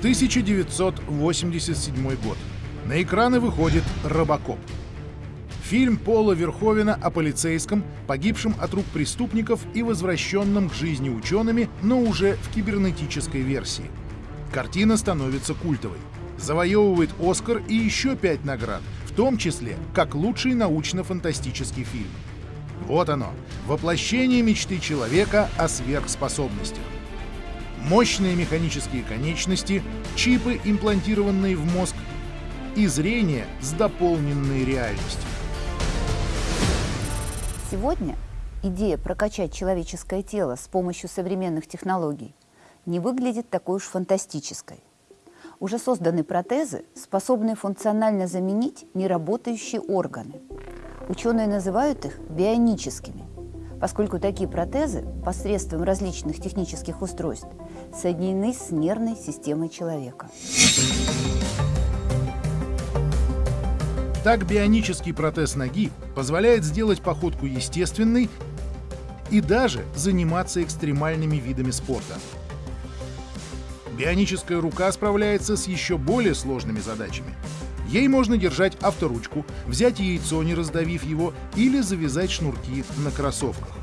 1987 год. На экраны выходит «Робокоп». Фильм Пола Верховена о полицейском, погибшем от рук преступников и возвращенном к жизни учеными, но уже в кибернетической версии. Картина становится культовой. Завоевывает «Оскар» и еще пять наград, в том числе как лучший научно-фантастический фильм. Вот оно, воплощение мечты человека о сверхспособностях мощные механические конечности, чипы, имплантированные в мозг, и зрение с дополненной реальностью. Сегодня идея прокачать человеческое тело с помощью современных технологий не выглядит такой уж фантастической. Уже созданы протезы, способные функционально заменить неработающие органы. Ученые называют их бионическими поскольку такие протезы посредством различных технических устройств соединены с нервной системой человека. Так бионический протез ноги позволяет сделать походку естественной и даже заниматься экстремальными видами спорта. Бионическая рука справляется с еще более сложными задачами. Ей можно держать авторучку, взять яйцо, не раздавив его, или завязать шнурки на кроссовках.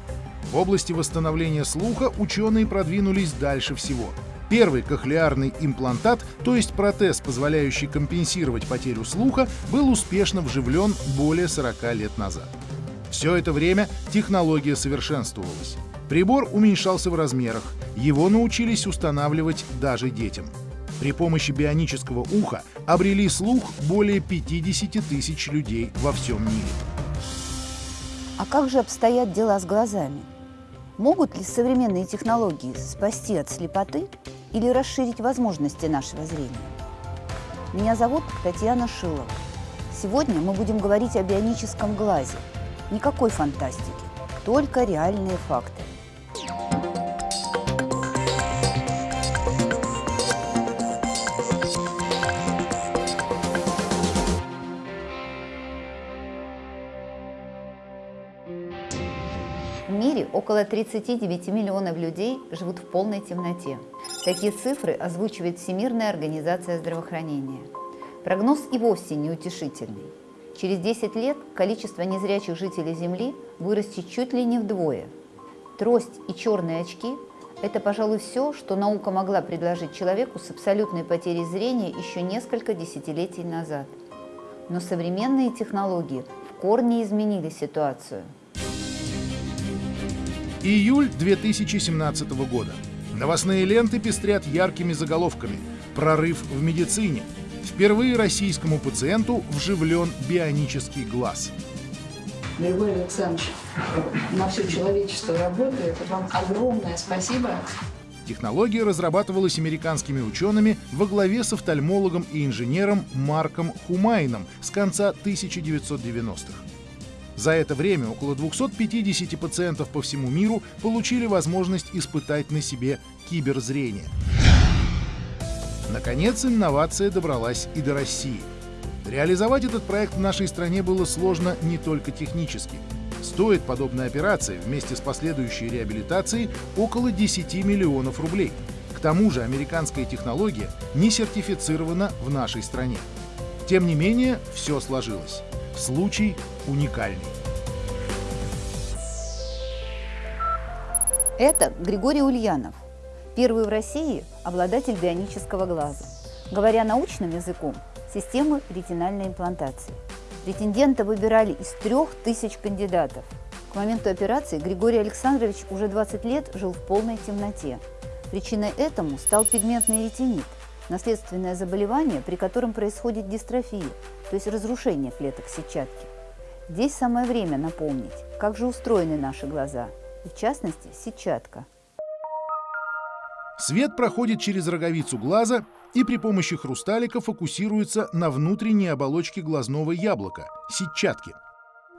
В области восстановления слуха ученые продвинулись дальше всего. Первый кохлеарный имплантат, то есть протез, позволяющий компенсировать потерю слуха, был успешно вживлен более 40 лет назад. Все это время технология совершенствовалась. Прибор уменьшался в размерах, его научились устанавливать даже детям. При помощи бионического уха обрели слух более 50 тысяч людей во всем мире. А как же обстоят дела с глазами? Могут ли современные технологии спасти от слепоты или расширить возможности нашего зрения? Меня зовут Татьяна Шилова. Сегодня мы будем говорить о бионическом глазе. Никакой фантастики, только реальные факты. Мире около 39 миллионов людей живут в полной темноте. Такие цифры озвучивает Всемирная организация здравоохранения. Прогноз и вовсе неутешительный. Через 10 лет количество незрячих жителей Земли вырастет чуть ли не вдвое. Трость и черные очки – это, пожалуй, все, что наука могла предложить человеку с абсолютной потерей зрения еще несколько десятилетий назад. Но современные технологии в корне изменили ситуацию – Июль 2017 года. Новостные ленты пестрят яркими заголовками. Прорыв в медицине. Впервые российскому пациенту вживлен бионический глаз. Григорий Александрович, на все человечество работает. Вам огромное спасибо. Технология разрабатывалась американскими учеными во главе с офтальмологом и инженером Марком Хумайном с конца 1990-х. За это время около 250 пациентов по всему миру получили возможность испытать на себе киберзрение. Наконец, инновация добралась и до России. Реализовать этот проект в нашей стране было сложно не только технически. Стоит подобная операция вместе с последующей реабилитацией около 10 миллионов рублей. К тому же американская технология не сертифицирована в нашей стране. Тем не менее, все сложилось. Случай уникальный. Это Григорий Ульянов, первый в России обладатель бионического глаза. Говоря научным языком, системы ретинальной имплантации. Претендента выбирали из трех тысяч кандидатов. К моменту операции Григорий Александрович уже 20 лет жил в полной темноте. Причиной этому стал пигментный ретинит, наследственное заболевание, при котором происходит дистрофия, то есть разрушение клеток сетчатки. Здесь самое время напомнить, как же устроены наши глаза, и в частности сетчатка. Свет проходит через роговицу глаза и при помощи хрусталика фокусируется на внутренней оболочке глазного яблока – сетчатки.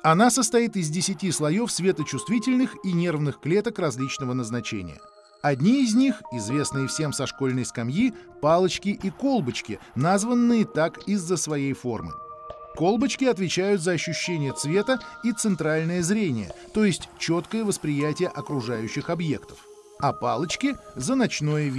Она состоит из 10 слоев светочувствительных и нервных клеток различного назначения – Одни из них, известные всем со школьной скамьи, палочки и колбочки, названные так из-за своей формы. Колбочки отвечают за ощущение цвета и центральное зрение, то есть четкое восприятие окружающих объектов, а палочки — за ночное видение.